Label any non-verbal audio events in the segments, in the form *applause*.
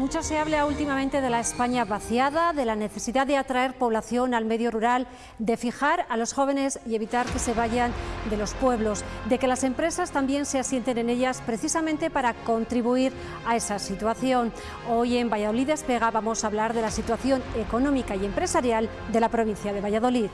Mucho se habla últimamente de la España vaciada, de la necesidad de atraer población al medio rural, de fijar a los jóvenes y evitar que se vayan de los pueblos, de que las empresas también se asienten en ellas precisamente para contribuir a esa situación. Hoy en Valladolid Despega vamos a hablar de la situación económica y empresarial de la provincia de Valladolid.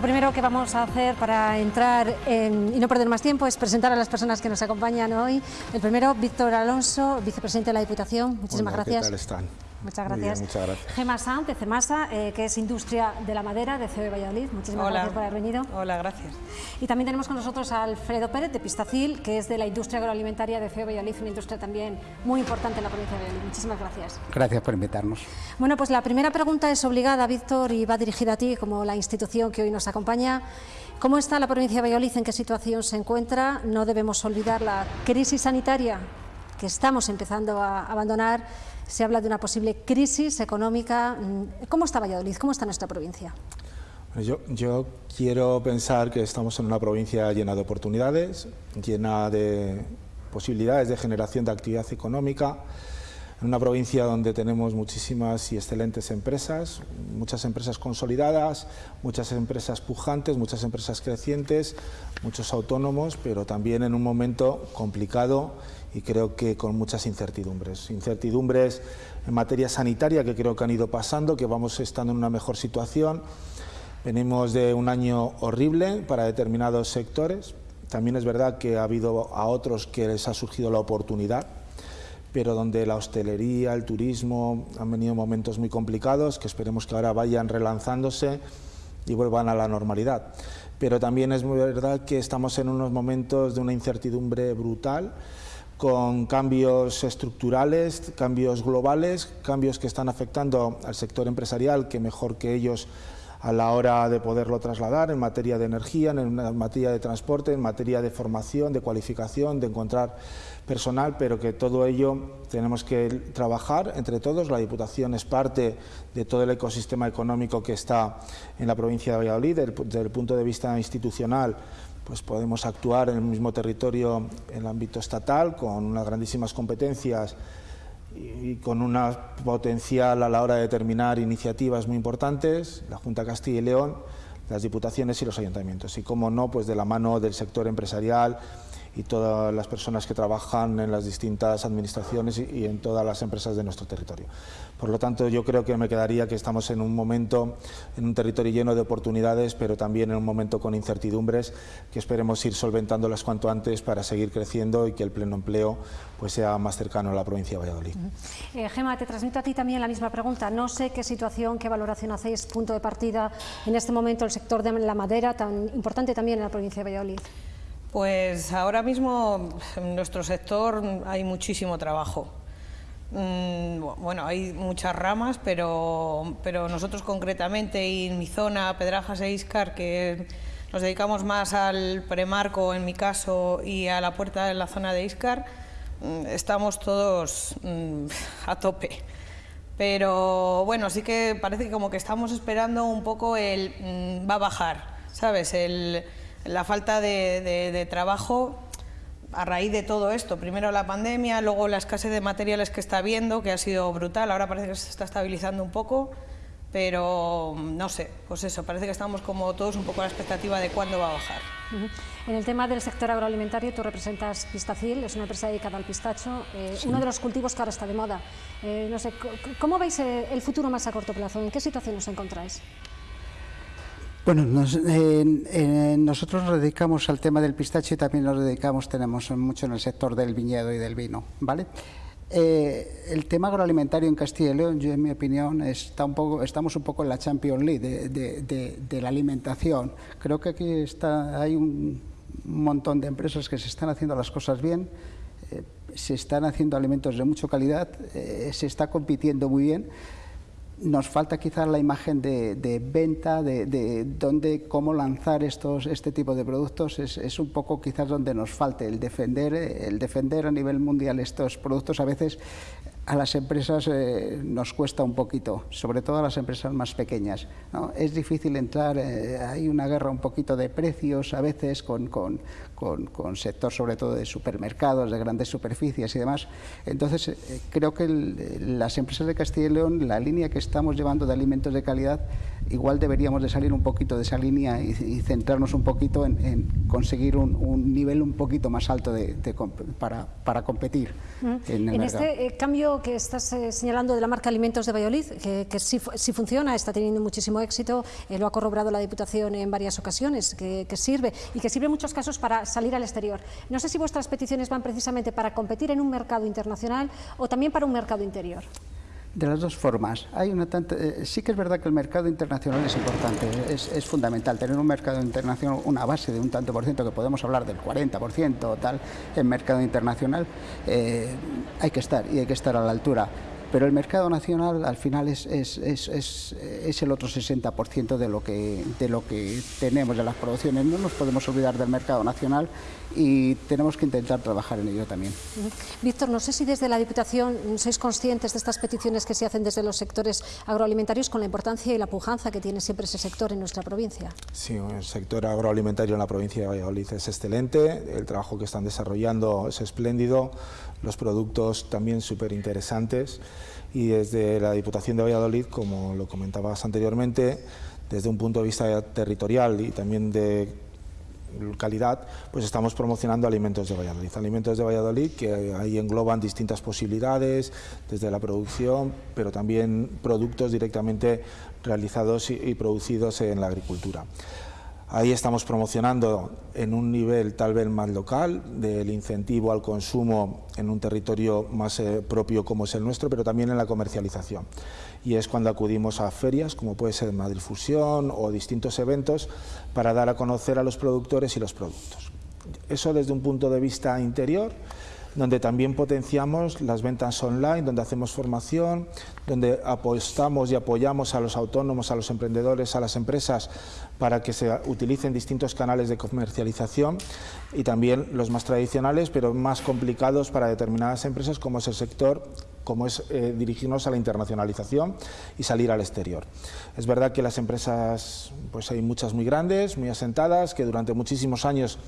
Lo primero que vamos a hacer para entrar y no perder más tiempo es presentar a las personas que nos acompañan hoy. El primero, Víctor Alonso, vicepresidente de la Diputación. Muchísimas gracias. ¿qué tal están? Muchas gracias. muchas gracias. Gema Sanz, de CEMASA, eh, que es Industria de la Madera, de CEOE Valladolid. Muchísimas gracias por haber venido. Hola, gracias. Y también tenemos con nosotros a Alfredo Pérez, de Pistacil, que es de la industria agroalimentaria de CEOE Valladolid, una industria también muy importante en la provincia de Valladolid. Muchísimas gracias. Gracias por invitarnos. Bueno, pues la primera pregunta es obligada, Víctor, y va dirigida a ti como la institución que hoy nos acompaña. ¿Cómo está la provincia de Valladolid? ¿En qué situación se encuentra? No debemos olvidar la crisis sanitaria que estamos empezando a abandonar se habla de una posible crisis económica. ¿Cómo está Valladolid? ¿Cómo está nuestra provincia? Yo, yo, quiero pensar que estamos en una provincia llena de oportunidades, llena de posibilidades de generación de actividad económica, en una provincia donde tenemos muchísimas y excelentes empresas, muchas empresas consolidadas, muchas empresas pujantes, muchas empresas crecientes, muchos autónomos, pero también en un momento complicado y creo que con muchas incertidumbres. Incertidumbres en materia sanitaria que creo que han ido pasando, que vamos estando en una mejor situación. Venimos de un año horrible para determinados sectores. También es verdad que ha habido a otros que les ha surgido la oportunidad, pero donde la hostelería, el turismo han venido momentos muy complicados que esperemos que ahora vayan relanzándose y vuelvan a la normalidad. Pero también es muy verdad que estamos en unos momentos de una incertidumbre brutal con cambios estructurales, cambios globales, cambios que están afectando al sector empresarial, que mejor que ellos a la hora de poderlo trasladar en materia de energía, en materia de transporte, en materia de formación, de cualificación, de encontrar personal, pero que todo ello tenemos que trabajar entre todos. La Diputación es parte de todo el ecosistema económico que está en la provincia de Valladolid, desde el punto de vista institucional pues podemos actuar en el mismo territorio en el ámbito estatal con unas grandísimas competencias y, con una potencial a la hora de determinar iniciativas muy importantes, la Junta Castilla y León, las diputaciones y los ayuntamientos. Y como no, pues de la mano del sector empresarial y todas las personas que trabajan en las distintas administraciones y, en todas las empresas de nuestro territorio. Por lo tanto, yo creo que me quedaría que estamos en un momento, en un territorio lleno de oportunidades, pero también en un momento con incertidumbres que esperemos ir solventándolas cuanto antes para seguir creciendo y que el pleno empleo pues, sea más cercano a la provincia de Valladolid. Eh, Gema, te transmito a ti también la misma pregunta. No sé qué situación, qué valoración hacéis, punto de partida en este momento el sector de la madera, tan importante también en la provincia de Valladolid. Pues ahora mismo en nuestro sector hay muchísimo trabajo. Mm, bueno, hay muchas ramas, pero, pero nosotros concretamente en mi zona, Pedrajas e Iscar, que nos dedicamos más al premarco en mi caso y a la puerta de la zona de Iscar, mm, estamos todos mm, *laughs* a tope. Pero bueno, sí que parece que como que estamos esperando un poco el va a bajar, ¿sabes? El, la falta de, trabajo a raíz de todo esto, primero la pandemia, luego la escasez de materiales que está habiendo, que ha sido brutal, ahora parece que se está estabilizando un poco, pero no sé, pues eso, parece que estamos como todos un poco a la expectativa de cuándo va a bajar. En el tema del sector agroalimentario, tú representas Pistacil, es una empresa dedicada al pistacho, eh, uno de los cultivos que ahora está de moda. Eh, no sé, ¿cómo veis eh, el futuro más a corto plazo? ¿En qué situación os encontráis? Bueno, nosotros nos dedicamos al tema del pistacho y también nos dedicamos, tenemos mucho en el sector del viñedo y del vino, ¿vale? Eh, el tema agroalimentario en Castilla y León, yo en mi opinión, está un poco, estamos un poco en la Champions League de, la alimentación. Creo que aquí está, hay un montón de empresas que se están haciendo las cosas bien, eh, se están haciendo alimentos de mucha calidad, eh, se está compitiendo muy bien nos falta quizás la imagen de, venta, de, de, dónde, cómo lanzar estos, este tipo de productos, es, es, un poco quizás donde nos falte el defender, el defender a nivel mundial estos productos. A veces a las empresas eh, nos cuesta un poquito, sobre todo a las empresas más pequeñas. ¿no? Es difícil entrar, eh, hay una guerra un poquito de precios a veces con, con, con, sector sobre todo de supermercados, de grandes superficies y demás. Entonces, eh, creo que las empresas de Castilla y León, la línea que estamos llevando de alimentos de calidad, igual deberíamos de salir un poquito de esa línea y, centrarnos un poquito en, conseguir un, nivel un poquito más alto de, para, para, competir. En, en este eh, que estás eh, señalando de la marca Alimentos de Valladolid, que, que sí, funciona, está teniendo muchísimo éxito, lo ha corroborado la Diputación en varias ocasiones, que, que sirve y que sirve en muchos casos para salir al exterior. No sé si vuestras peticiones van precisamente para competir en un mercado internacional o también para un mercado interior. De las dos formas. Hay una eh, sí que es verdad que el mercado internacional es importante, es, fundamental. Tener un mercado internacional, una base de un tanto por ciento, que podemos hablar del 40% o tal, en mercado internacional, eh, hay que estar y hay que estar a la altura pero el mercado nacional al final es, es, es, es el otro 60% de lo, que, de lo que tenemos de las producciones. No nos podemos olvidar del mercado nacional y tenemos que intentar trabajar en ello también. Víctor, no sé si desde la Diputación sois conscientes de estas peticiones que se hacen desde los sectores agroalimentarios con la importancia y la pujanza que tiene siempre ese sector en nuestra provincia. Sí, el sector agroalimentario en la provincia de Valladolid es excelente, el trabajo que están desarrollando es espléndido, los productos también súper interesantes y desde la Diputación de Valladolid, como lo comentabas anteriormente, desde un punto de vista territorial y también de calidad, pues estamos promocionando Alimentos de Valladolid. Alimentos de Valladolid que ahí engloban distintas posibilidades, desde la producción, pero también productos directamente realizados y producidos en la agricultura. Ahí estamos promocionando en un nivel tal vez más local del incentivo al consumo en un territorio más eh, propio como es el nuestro, pero también en la comercialización. Y es cuando acudimos a ferias, como puede ser Madrid Fusión o distintos eventos, para dar a conocer a los productores y los productos. Eso desde un punto de vista interior, donde también potenciamos las ventas online, donde hacemos formación, donde apostamos y apoyamos a los autónomos, a los emprendedores, a las empresas para que se utilicen distintos canales de comercialización y también los más tradicionales, pero más complicados para determinadas empresas como es el sector como es eh, dirigirnos a la internacionalización y salir al exterior. Es verdad que las empresas, pues hay muchas muy grandes, muy asentadas, que durante muchísimos años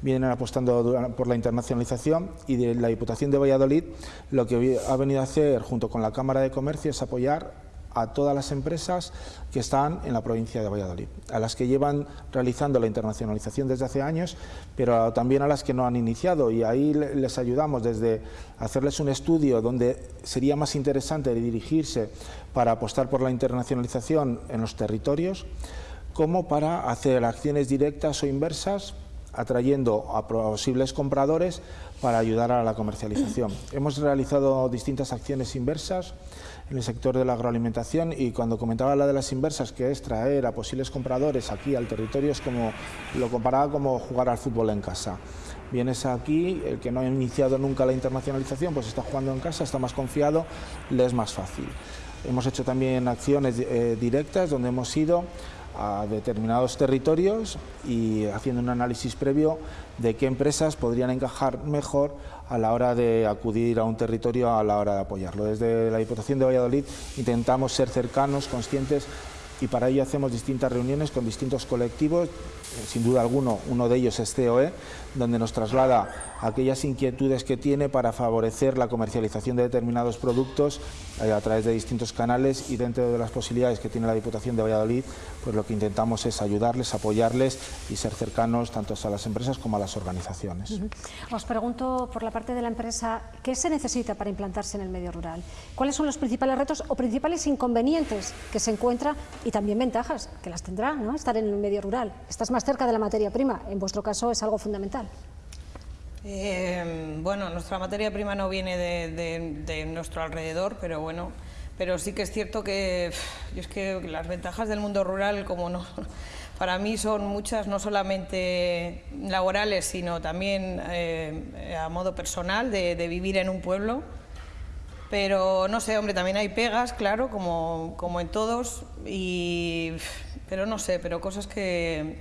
vienen apostando por la internacionalización y de la Diputación de Valladolid lo que ha venido a hacer junto con la Cámara de Comercio es apoyar a todas las empresas que están en la provincia de Valladolid, a las que llevan realizando la internacionalización desde hace años, pero también a las que no han iniciado y ahí les ayudamos desde hacerles un estudio donde sería más interesante dirigirse para apostar por la internacionalización en los territorios, como para hacer acciones directas o inversas atrayendo a posibles compradores para ayudar a la comercialización. Hemos realizado distintas acciones inversas en el sector de la agroalimentación y cuando comentaba la de las inversas, que es traer a posibles compradores aquí al territorio, es como lo comparaba como jugar al fútbol en casa. Vienes aquí, el que no ha iniciado nunca la internacionalización, pues está jugando en casa, está más confiado, le es más fácil. Hemos hecho también acciones eh, directas donde hemos ido a determinados territorios y haciendo un análisis previo de qué empresas podrían encajar mejor a la hora de acudir a un territorio, a la hora de apoyarlo. Desde la Diputación de Valladolid intentamos ser cercanos, conscientes y para ello hacemos distintas reuniones con distintos colectivos, eh, sin duda alguno, uno de ellos es COE, donde nos traslada aquellas inquietudes que tiene para favorecer la comercialización de determinados productos eh, a través de distintos canales y dentro de las posibilidades que tiene la Diputación de Valladolid, pues lo que intentamos es ayudarles, apoyarles y ser cercanos tanto a las empresas como a las organizaciones. Os pregunto por la parte de la empresa, ¿qué se necesita para implantarse en el medio rural? ¿Cuáles son los principales retos o principales inconvenientes que se encuentra y también ventajas que las tendrá ¿no? estar en el medio rural? Estás más cerca de la materia prima, en vuestro caso es algo fundamental. Eh, bueno, nuestra materia prima no viene de, nuestro alrededor, pero bueno, pero sí que es cierto que, es que las ventajas del mundo rural, como *laughs* para mí son muchas, no solamente laborales, sino también eh, a modo personal, de, vivir en un pueblo. Pero no sé, hombre, también hay pegas, claro, como, como en todos, y, pero no sé, pero cosas que,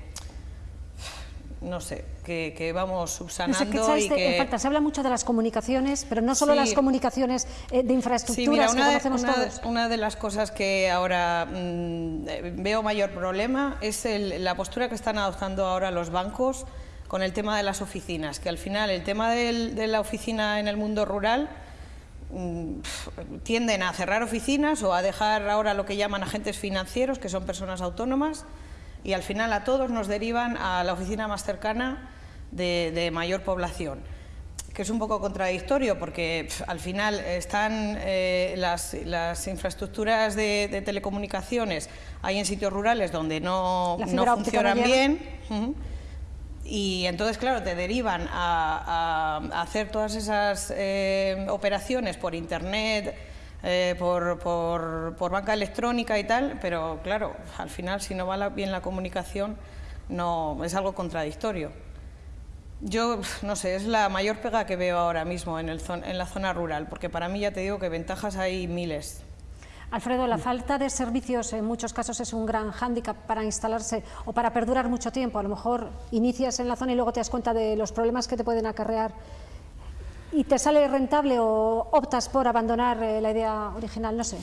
no sé, que, vamos subsanando y que... Se habla mucho de las comunicaciones, pero no solo las comunicaciones eh, de infraestructuras una que conocemos de, todos. Una de las cosas que ahora mm, veo mayor problema es la postura que están adoptando ahora los bancos con el tema de las oficinas, que al final el tema de la oficina en el mundo rural mm, tienden a cerrar oficinas o a dejar ahora lo que llaman agentes financieros, que son personas autónomas, y al final a todos nos derivan a la oficina más cercana de, mayor población que es un poco contradictorio porque al final están eh, las, infraestructuras de, telecomunicaciones, hay en sitios rurales donde no, funcionan bien y entonces, claro, te derivan a, hacer todas esas eh, operaciones por Internet, eh, por, por, banca electrónica y tal, pero claro, al final si no va bien la comunicación no es algo contradictorio. Yo, no sé, es la mayor pega que veo ahora mismo en, el en la zona rural, porque para mí ya te digo que ventajas hay miles. Alfredo, la falta de servicios en muchos casos es un gran hándicap para instalarse o para perdurar mucho tiempo. A lo mejor inicias en la zona y luego te das cuenta de los problemas que te pueden acarrear y te sale rentable o optas por abandonar eh, la idea original, no sé.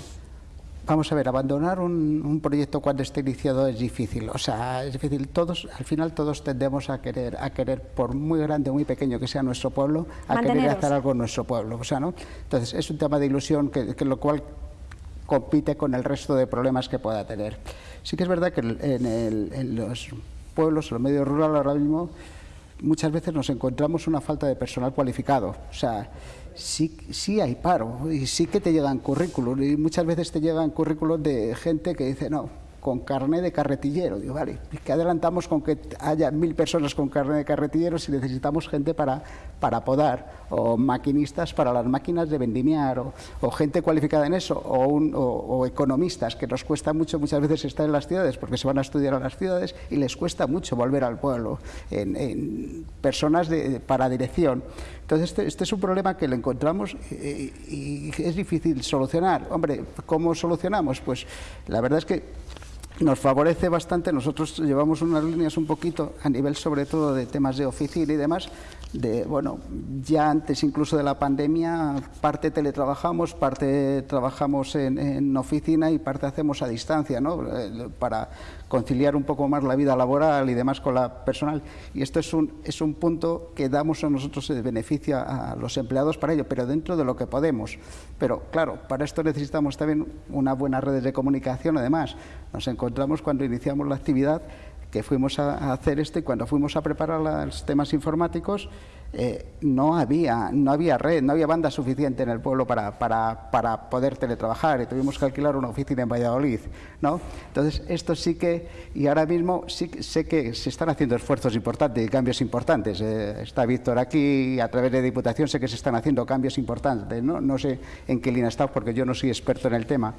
Vamos a ver, abandonar un, proyecto cuando esté iniciado es difícil. O sea, es difícil. Todos, al final todos tendemos a querer, a querer, por muy grande o muy pequeño que sea nuestro pueblo, a querer hacer algo en nuestro pueblo. O sea, ¿no? Entonces, es un tema de ilusión que, que lo cual compite con el resto de problemas que pueda tener. Sí que es verdad que en, en los pueblos, en los medios rurales ahora mismo, muchas veces nos encontramos una falta de personal cualificado. O sea, sí, sí hay paro y sí que te llegan currículos y muchas veces te llegan currículos de gente que dice, no, con carne de carretillero. Digo, vale, que adelantamos con que haya mil personas con carne de carretillero si necesitamos gente para, para podar, o maquinistas para las máquinas de vendimiar, o, gente cualificada en eso, o, o, economistas, que nos cuesta mucho muchas veces estar en las ciudades porque se van a estudiar a las ciudades y les cuesta mucho volver al pueblo, en, personas de, para dirección. Entonces, este, este, es un problema que lo encontramos y, y es difícil solucionar. Hombre, ¿cómo solucionamos? Pues la verdad es que nos favorece bastante. Nosotros llevamos unas líneas un poquito a nivel sobre todo de temas de oficina y demás, de, bueno, ya antes incluso de la pandemia, parte teletrabajamos, parte trabajamos en, oficina y parte hacemos a distancia, ¿no? Eh, para conciliar un poco más la vida laboral y demás con la personal. Y esto es un, es un punto que damos a nosotros de beneficio a los empleados para ello, pero dentro de lo que podemos. Pero claro, para esto necesitamos también una buena red de comunicación, además. Nos encontramos cuando iniciamos la actividad que fuimos a, hacer esto y cuando fuimos a preparar los temas informáticos eh, no, había, no había red, no había banda suficiente en el pueblo para, para, para, poder teletrabajar y tuvimos que alquilar una oficina en Valladolid. ¿no? Entonces, esto sí que, y ahora mismo sí sé que se están haciendo esfuerzos importantes y cambios importantes. Eh, está Víctor aquí, a través de Diputación sé que se están haciendo cambios importantes. ¿no? no sé en qué línea está porque yo no soy experto en el tema,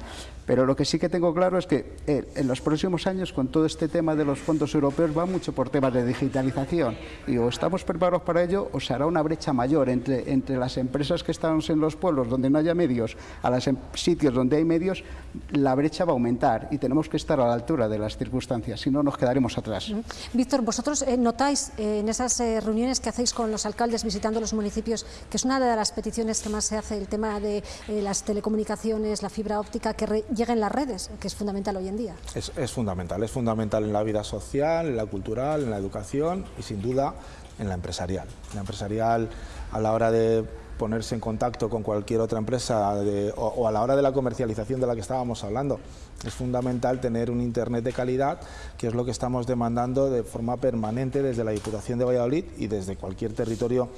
pero lo que sí que tengo claro es que eh, en los próximos años, con todo este tema de los fondos europeos, va mucho por temas de digitalización y o estamos preparados para ello o se hará una brecha mayor entre, entre las empresas que están en los pueblos donde no haya medios a los em, sitios donde hay medios, la brecha va a aumentar y tenemos que estar a la altura de las circunstancias, si no nos quedaremos atrás. Víctor, vosotros eh, notáis eh, en esas eh, reuniones que hacéis con los alcaldes visitando los municipios que es una de las peticiones que más se hace el tema de las telecomunicaciones, la fibra óptica, que lleguen las redes, que es fundamental hoy en día. Es, es fundamental, es fundamental en la vida social, en la cultural, en la educación y sin duda en la empresarial. La empresarial a la hora de ponerse en contacto con cualquier otra empresa o, a la hora de la comercialización de la que estábamos hablando. Es fundamental tener un Internet de calidad, que es lo que estamos demandando de forma permanente desde la Diputación de Valladolid y desde cualquier territorio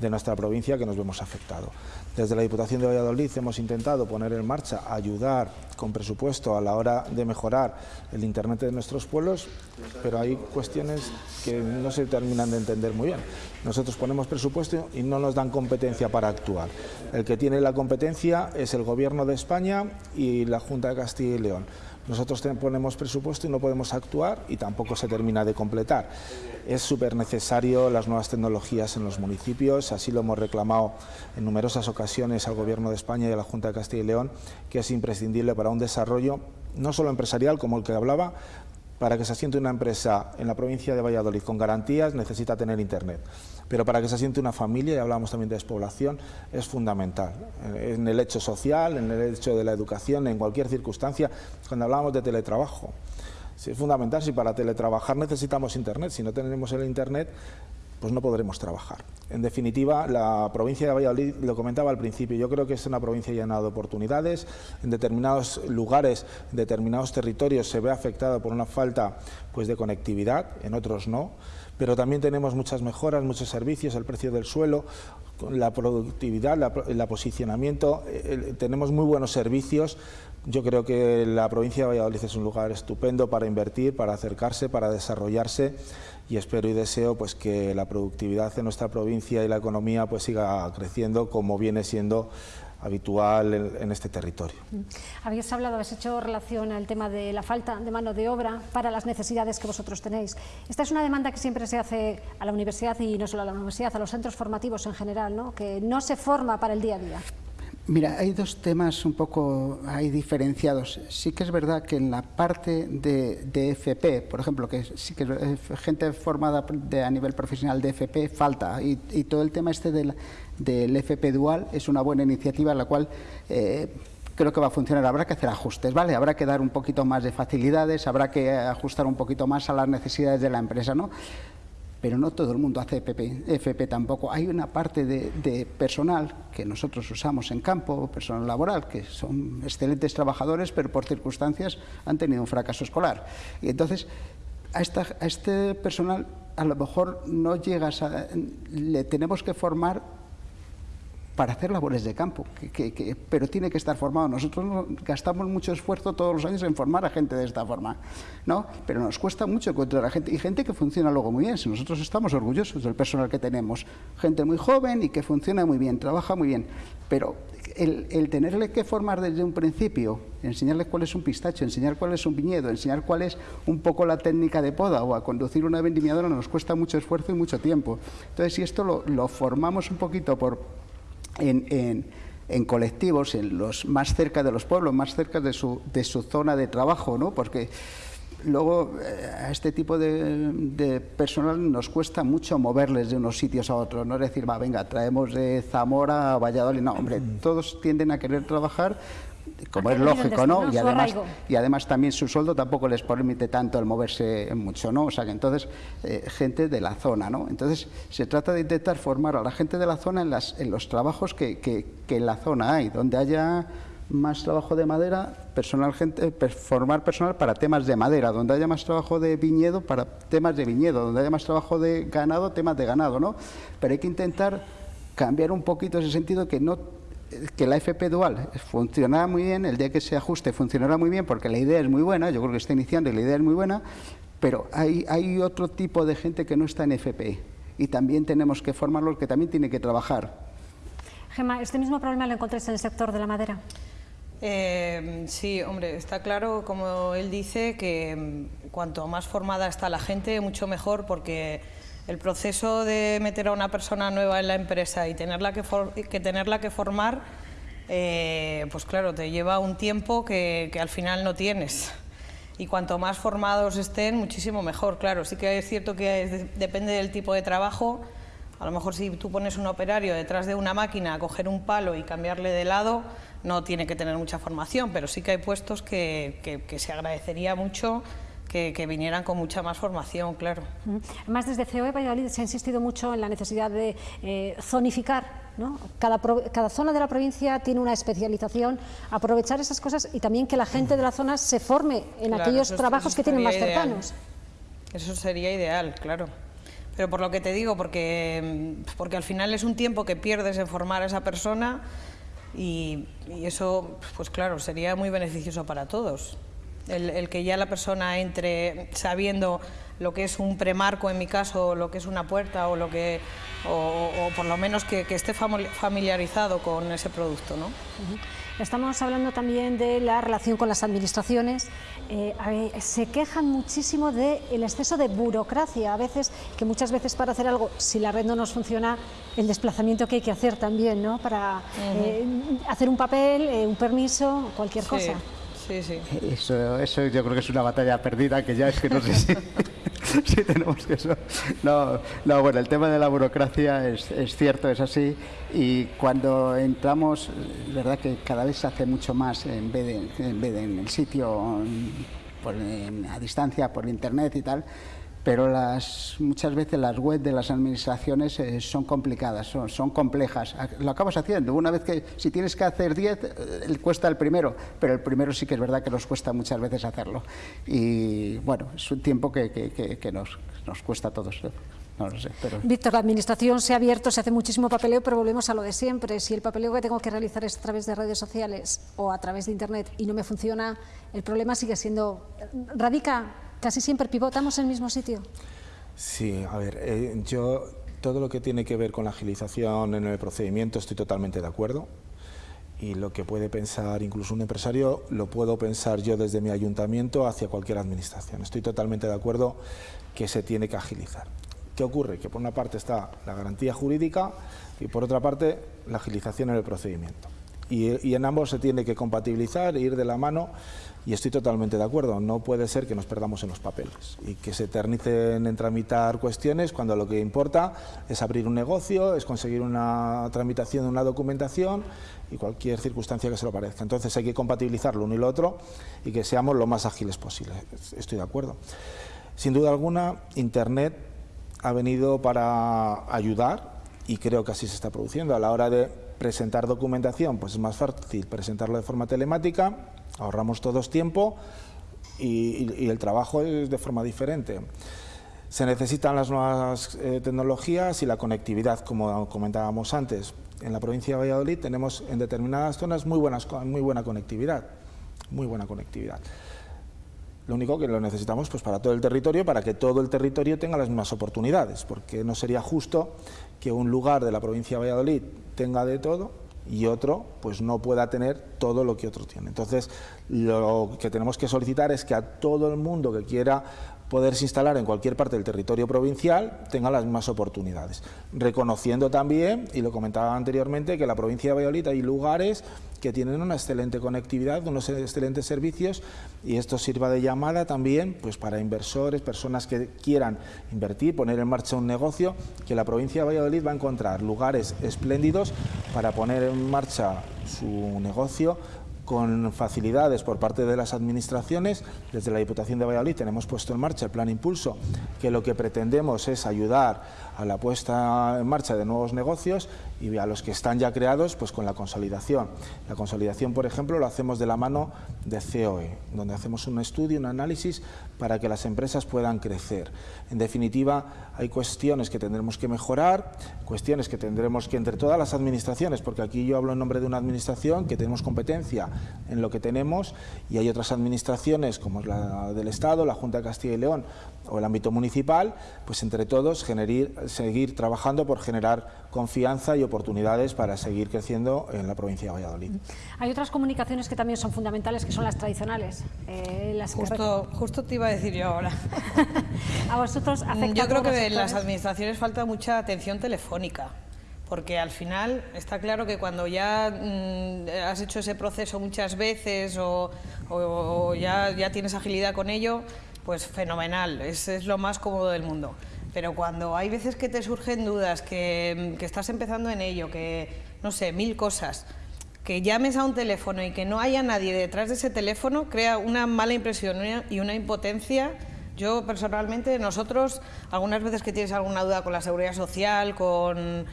de nuestra provincia que nos vemos afectado. Desde la Diputación de Valladolid hemos intentado poner en marcha, ayudar con presupuesto a la hora de mejorar el Internet de nuestros pueblos, pero hay cuestiones que no se terminan de entender muy bien. Nosotros ponemos presupuesto y no nos dan competencia para actuar. El que tiene la competencia es el Gobierno de España y la Junta de Castilla y León. Nosotros ponemos presupuesto y no podemos actuar y tampoco se termina de completar. Es súper necesario las nuevas tecnologías en los municipios, así lo hemos reclamado en numerosas ocasiones al Gobierno de España y a la Junta de Castilla y León, que es imprescindible para un desarrollo no solo empresarial, como el que hablaba, para que se asiente una empresa en la provincia de Valladolid con garantías necesita tener Internet. Pero para que se asiente una familia, y hablamos también de despoblación, es fundamental. En el hecho social, en el hecho de la educación, en cualquier circunstancia, cuando hablamos de teletrabajo. Es fundamental, si para teletrabajar necesitamos Internet, si no tenemos el Internet, pues no podremos trabajar. En definitiva, la provincia de Valladolid, lo comentaba al principio, yo creo que es una provincia llena de oportunidades, en determinados lugares, en determinados territorios se ve afectada por una falta pues, de conectividad, en otros no, pero también tenemos muchas mejoras, muchos servicios, el precio del suelo, la productividad, el posicionamiento, tenemos muy buenos servicios. Yo creo que la provincia de Valladolid es un lugar estupendo para invertir, para acercarse, para desarrollarse y espero y deseo pues que la productividad en nuestra provincia y la economía pues siga creciendo como viene siendo habitual en, este territorio. Habéis hablado, habéis hecho relación al tema de la falta de mano de obra para las necesidades que vosotros tenéis. Esta es una demanda que siempre se hace a la universidad y no solo a la universidad, a los centros formativos en general, ¿no? que no se forma para el día a día. Mira, hay dos temas un poco ahí diferenciados. Sí que es verdad que en la parte de, FP, por ejemplo, que sí que gente formada a nivel profesional de FP falta y, todo el tema este del, FP dual es una buena iniciativa la cual eh, creo que va a funcionar. Habrá que hacer ajustes, ¿vale? Habrá que dar un poquito más de facilidades, habrá que ajustar un poquito más a las necesidades de la empresa, ¿no? Pero no todo el mundo hace FP, tampoco. Hay una parte de, personal que nosotros usamos en campo, personal laboral, que son excelentes trabajadores, pero por circunstancias han tenido un fracaso escolar. Y entonces, a, a este personal a lo mejor no llegas a... le tenemos que formar para hacer labores de campo, pero tiene que estar formado. Nosotros gastamos mucho esfuerzo todos los años en formar a gente de esta forma, ¿no? pero nos cuesta mucho encontrar a gente, y gente que funciona luego muy bien. Si nosotros estamos orgullosos del personal que tenemos, gente muy joven y que funciona muy bien, trabaja muy bien, pero el, tenerle que formar desde un principio, enseñarle cuál es un pistacho, enseñar cuál es un viñedo, enseñar cuál es un poco la técnica de poda o a conducir una vendimiadora nos cuesta mucho esfuerzo y mucho tiempo. Entonces, si esto lo formamos un poquito por en, en, colectivos, en los más cerca de los pueblos, más cerca de su, de su zona de trabajo, ¿no? porque luego eh, a este tipo de, de, personal nos cuesta mucho moverles de unos sitios a otros, no es decir, va, venga, traemos de Zamora a Valladolid, no, hombre, todos tienden a querer trabajar como es lógico, ¿no? Y además, y además también su sueldo tampoco les permite tanto el moverse mucho, ¿no? O sea que entonces, eh, gente de la zona, ¿no? Entonces, se trata de intentar formar a la gente de la zona en, las, en los trabajos que, que, en la zona hay, donde haya más trabajo de madera, personal gente, formar personal para temas de madera, donde haya más trabajo de viñedo para temas de viñedo, donde haya más trabajo de ganado, temas de ganado, ¿no? Pero hay que intentar cambiar un poquito ese sentido que no que la FP dual funcionará muy bien, el día que se ajuste funcionará muy bien porque la idea es muy buena, yo creo que está iniciando y la idea es muy buena, pero hay, hay otro tipo de gente que no está en FP y también tenemos que formarlos, que también tiene que trabajar. Gemma, ¿este mismo problema lo encontráis en el sector de la madera? Eh, sí, hombre, está claro, como él dice, que mm, cuanto más formada está la gente, mucho mejor, porque el proceso de meter a una persona nueva en la empresa y tenerla que, tenerla que formar, eh, pues claro, te lleva un tiempo que, al final no tienes. Y cuanto más formados estén, muchísimo mejor. Claro, sí que es cierto que depende del tipo de trabajo. A lo mejor si tú pones un operario detrás de una máquina a coger un palo y cambiarle de lado, no tiene que tener mucha formación, pero sí que hay puestos que, que se agradecería mucho que, vinieran con mucha más formación, claro. Además, desde COE Valladolid se ha insistido mucho en la necesidad de eh, zonificar ¿no? Cada, cada, zona de la provincia tiene una especialización, aprovechar esas cosas y también que la gente de la zona se forme en aquellos trabajos que tienen más cercanos. Eso sería ideal, claro. Pero por lo que te digo, porque, porque al final es un tiempo que pierdes en formar a esa persona y, y eso, pues claro, sería muy beneficioso para todos. El, que ya la persona entre sabiendo lo que es un premarco en mi caso, lo que es una puerta o lo que o, por lo menos que, esté familiarizado con ese producto. ¿no? Estamos hablando también de la relación con las administraciones. Eh, se quejan muchísimo del exceso de burocracia, a veces, que muchas veces para hacer algo, si la red no nos funciona, el desplazamiento que hay que hacer también, ¿no? Para eh, hacer un papel, eh, un permiso, cualquier cosa. Sí, sí. Eso, eso yo creo que es una batalla perdida que ya es que no sé *laughs* si, tenemos que eso. No, no, bueno, el tema de la burocracia es, es cierto, es así. Y cuando entramos, verdad que cada vez se hace mucho más en vez de en, vez de en el sitio, por, a distancia, por internet y tal pero las, muchas veces las webs de las administraciones eh, son complicadas, son, complejas. Lo acabas haciendo. Una vez que, si tienes que hacer 10, eh, cuesta el primero, pero el primero sí que es verdad que nos cuesta muchas veces hacerlo. Y bueno, es un tiempo que, nos, cuesta a todos. No lo sé. Víctor, la administración se ha abierto, se hace muchísimo papeleo, pero volvemos a lo de siempre. Si el papeleo que tengo que realizar es a través de redes sociales o a través de Internet y no me funciona, el problema sigue siendo... radica casi siempre pivotamos en el mismo sitio. Sí, a ver, eh, yo todo lo que tiene que ver con la agilización en el procedimiento estoy totalmente de acuerdo y lo que puede pensar incluso un empresario lo puedo pensar yo desde mi ayuntamiento hacia cualquier administración. Estoy totalmente de acuerdo que se tiene que agilizar. ¿Qué ocurre? Que por una parte está la garantía jurídica y por otra parte la agilización en el procedimiento. Y, y en ambos se tiene que compatibilizar e ir de la mano y estoy totalmente de acuerdo, no puede ser que nos perdamos en los papeles y que se eternicen en tramitar cuestiones cuando lo que importa es abrir un negocio, es conseguir una tramitación de una documentación y cualquier circunstancia que se lo parezca. Entonces hay que compatibilizar lo uno y lo otro y que seamos lo más ágiles posible. Estoy de acuerdo. Sin duda alguna, Internet ha venido para ayudar y creo que así se está produciendo. A la hora de presentar documentación, pues es más fácil presentarlo de forma telemática ahorramos todos tiempo y, el trabajo es de forma diferente. Se necesitan las nuevas eh, tecnologías y la conectividad, como comentábamos antes. En la provincia de Valladolid tenemos en determinadas zonas muy, buenas, muy buena conectividad, muy buena conectividad. Lo único que lo necesitamos pues, para todo el territorio, para que todo el territorio tenga las mismas oportunidades, porque no sería justo que un lugar de la provincia de Valladolid tenga de todo y otro pues no pueda tener todo lo que otro tiene. Entonces, lo que tenemos que solicitar es que a todo el mundo que quiera poderse instalar en cualquier parte del territorio provincial tenga las mismas oportunidades. Reconociendo también, y lo comentaba anteriormente, que en la provincia de Valladolid hay lugares que tienen una excelente conectividad, unos excelentes servicios y esto sirva de llamada también pues para inversores, personas que quieran invertir, poner en marcha un negocio, que la provincia de Valladolid va a encontrar lugares espléndidos para poner en marcha su negocio con facilidades por parte de las administraciones. Desde la Diputación de Valladolid tenemos puesto en marcha el Plan Impulso, que lo que pretendemos es ayudar a la puesta en marcha de nuevos negocios y a los que están ya creados, pues con la consolidación. La consolidación, por ejemplo, lo hacemos de la mano de COE, donde hacemos un estudio, un análisis para que las empresas puedan crecer. En definitiva, hay cuestiones que tendremos que mejorar, cuestiones que tendremos que entre todas las administraciones, porque aquí yo hablo en nombre de una administración que tenemos competencia en lo que tenemos y hay otras administraciones como la del Estado, la Junta de Castilla y León o el ámbito municipal, pues entre todos seguir trabajando por generar confianza y oportunidades para seguir creciendo en la provincia de Valladolid. Hay otras comunicaciones que también son fundamentales, que son las tradicionales. Eh, las justo, justo te iba a decir yo ahora. *laughs* a vosotros afecta Yo creo que en las administraciones falta mucha atención telefónica porque al final está claro que cuando ya mm, has hecho ese proceso muchas veces o, ya, ya, tienes agilidad con ello, pues fenomenal, es, es, lo más cómodo del mundo. Pero cuando hay veces que te surgen dudas, que, que estás empezando en ello, que no sé, mil cosas, que llames a un teléfono y que no haya nadie detrás de ese teléfono crea una mala impresión y una impotencia. Yo personalmente, nosotros, algunas veces que tienes alguna duda con la seguridad social, con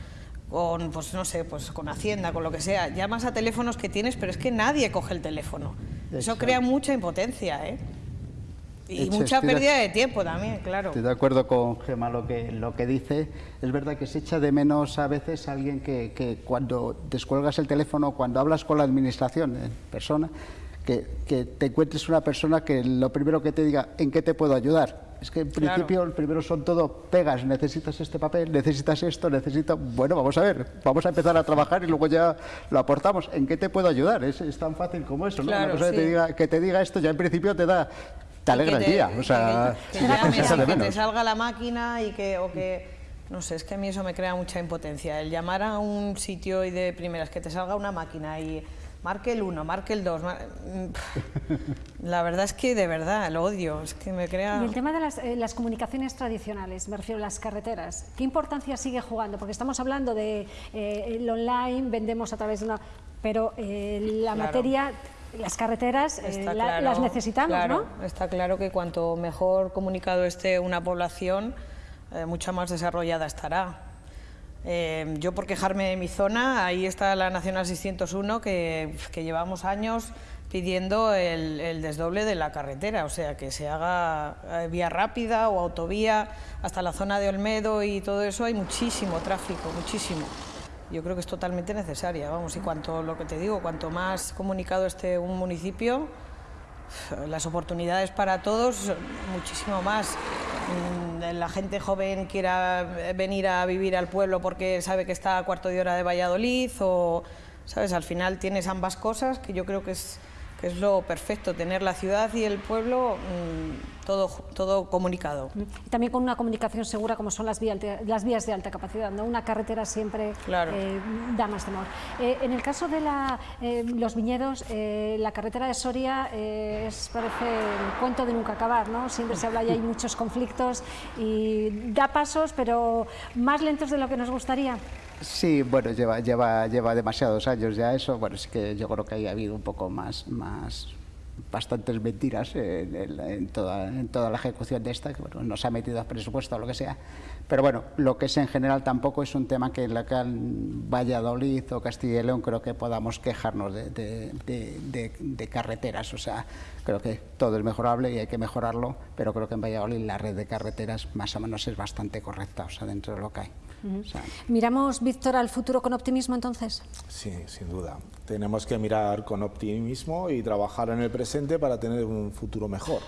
con, pues no sé, pues con Hacienda, con lo que sea, llamas a teléfonos que tienes, pero es que nadie coge el teléfono. Eso crea mucha impotencia, ¿eh? Y mucha pérdida de tiempo también, claro. Estoy de acuerdo con Gemma lo que, lo que dice. Es verdad que se echa de menos a veces alguien que, que cuando descuelgas el teléfono, cuando hablas con la administración en persona, que, que te encuentres una persona que lo primero que te diga, ¿en qué te puedo ayudar? Es que en principio el primero son todo pegas, necesitas este papel, necesitas esto, necesito... Bueno, vamos a ver, vamos a empezar a trabajar y luego ya lo aportamos. ¿En qué te puedo ayudar? Es, tan fácil como eso, ¿no? Claro, Una que, te diga, que te diga esto ya en principio te da... Te alegra el día, o sea, que, que, te salga la máquina y que, o que no sé, es que a mí eso me crea mucha impotencia. El llamar a un sitio y de primeras que te salga una máquina y marque el 1, marque el 2. La verdad es que de verdad lo odio, es que me crea... Y el tema de las, eh, las, comunicaciones tradicionales, me refiero a las carreteras, ¿qué importancia sigue jugando? Porque estamos hablando de eh, el online, vendemos a través de una... pero eh, la materia... Las carreteras las necesitamos, claro, Está claro que cuanto mejor comunicado esté una población, mucha más desarrollada estará. Eh, yo por quejarme de mi zona, ahí está la Nacional 601 que, llevamos años pidiendo el, desdoble de la carretera, o sea, que se haga eh, vía rápida o autovía hasta la zona de Olmedo y todo eso, hay muchísimo tráfico, muchísimo. Yo creo que es totalmente necesaria, vamos, y cuanto, lo que te digo, cuanto más comunicado esté un municipio, las oportunidades para todos, muchísimo más. Mm, la gente joven quiera venir a vivir al pueblo porque sabe que está a cuarto de hora de Valladolid o, ¿sabes? Al final tienes ambas cosas que yo creo que es que es lo perfecto, tener la ciudad y el pueblo mm, todo, todo comunicado. Y también con una comunicación segura como son las, vías, las vías de alta capacidad, ¿no? una carretera siempre eh, da más temor. Eh, en el caso de la, eh, los viñedos, la carretera de Soria es, parece el cuento de nunca acabar, ¿no? siempre se habla y hay muchos conflictos y da pasos, pero más lentos de lo que nos gustaría. Sí, bueno, lleva, lleva, lleva demasiados años ya eso. Bueno, sí que yo creo que ha habido un poco más, más bastantes mentiras en, toda, en toda la ejecución de esta, que bueno, no se ha metido a presupuesto o lo que sea. Pero bueno, lo que es en general tampoco es un tema que en la que Valladolid o Castilla y León creo que podamos quejarnos de, de, de, carreteras. O sea, creo que todo es mejorable y hay que mejorarlo, pero creo que en Valladolid la red de carreteras más o menos es bastante correcta, o sea, dentro de lo que hay. ¿Miramos, Víctor, al futuro con optimismo entonces? Sí, sin duda. Tenemos que mirar con optimismo y trabajar en el presente para tener un futuro mejor.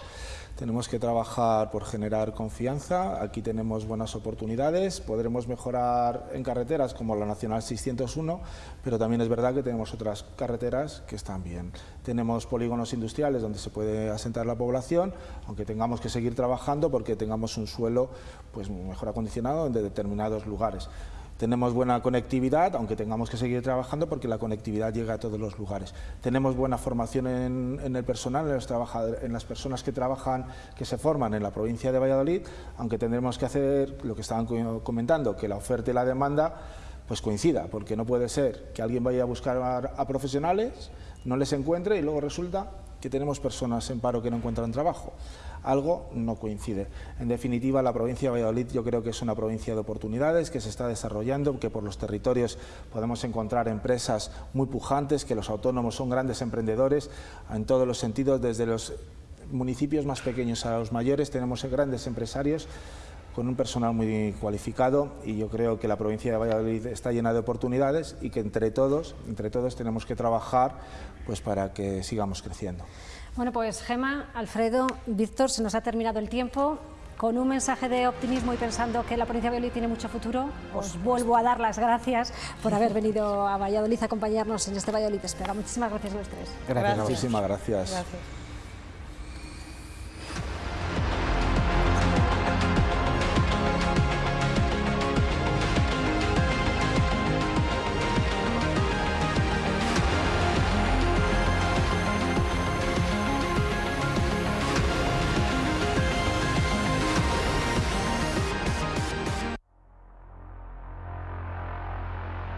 Tenemos que trabajar por generar confianza, aquí tenemos buenas oportunidades, podremos mejorar en carreteras como la Nacional 601, pero también es verdad que tenemos otras carreteras que están bien. Tenemos polígonos industriales donde se puede asentar la población, aunque tengamos que seguir trabajando porque tengamos un suelo pues, mejor acondicionado en determinados lugares. Tenemos buena conectividad, aunque tengamos que seguir trabajando porque la conectividad llega a todos los lugares. Tenemos buena formación en, el personal, en, los en las personas que trabajan, que se forman en la provincia de Valladolid, aunque tendremos que hacer lo que estaban comentando, que la oferta y la demanda pues coincida, porque no puede ser que alguien vaya a buscar a profesionales, no les encuentre y luego resulta que tenemos personas en paro que no encuentran trabajo. Algo no coincide. En definitiva, la provincia de Valladolid yo creo que es una provincia de oportunidades que se está desarrollando, que por los territorios podemos encontrar empresas muy pujantes, que los autónomos son grandes emprendedores en todos los sentidos, desde los municipios más pequeños a los mayores, tenemos grandes empresarios con un personal muy cualificado y yo creo que la provincia de Valladolid está llena de oportunidades y que entre todos, entre todos tenemos que trabajar pues para que sigamos creciendo. Bueno, pues Gema, Alfredo, Víctor, se nos ha terminado el tiempo. Con un mensaje de optimismo y pensando que la provincia de Valladolid tiene mucho futuro, os vuelvo a dar las gracias por haber *laughs* venido a Valladolid a acompañarnos en este Valladolid Espera. Muchísimas gracias a los tres. Gracias. Muchísimas gracias. gracias.